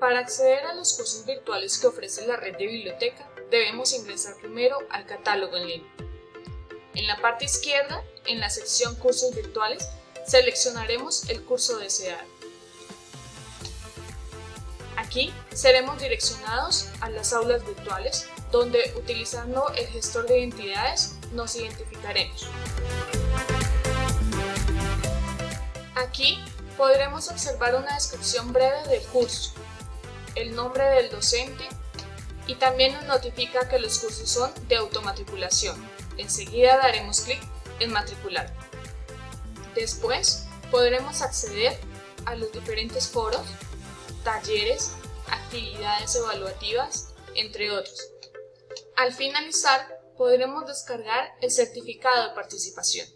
Para acceder a los cursos virtuales que ofrece la red de biblioteca, debemos ingresar primero al catálogo en línea. En la parte izquierda, en la sección Cursos virtuales, seleccionaremos el curso deseado. Aquí seremos direccionados a las aulas virtuales, donde utilizando el gestor de identidades nos identificaremos. Aquí podremos observar una descripción breve del curso, el nombre del docente y también nos notifica que los cursos son de automatriculación. Enseguida daremos clic en matricular. Después podremos acceder a los diferentes foros talleres, actividades evaluativas, entre otros. Al finalizar, podremos descargar el certificado de participación.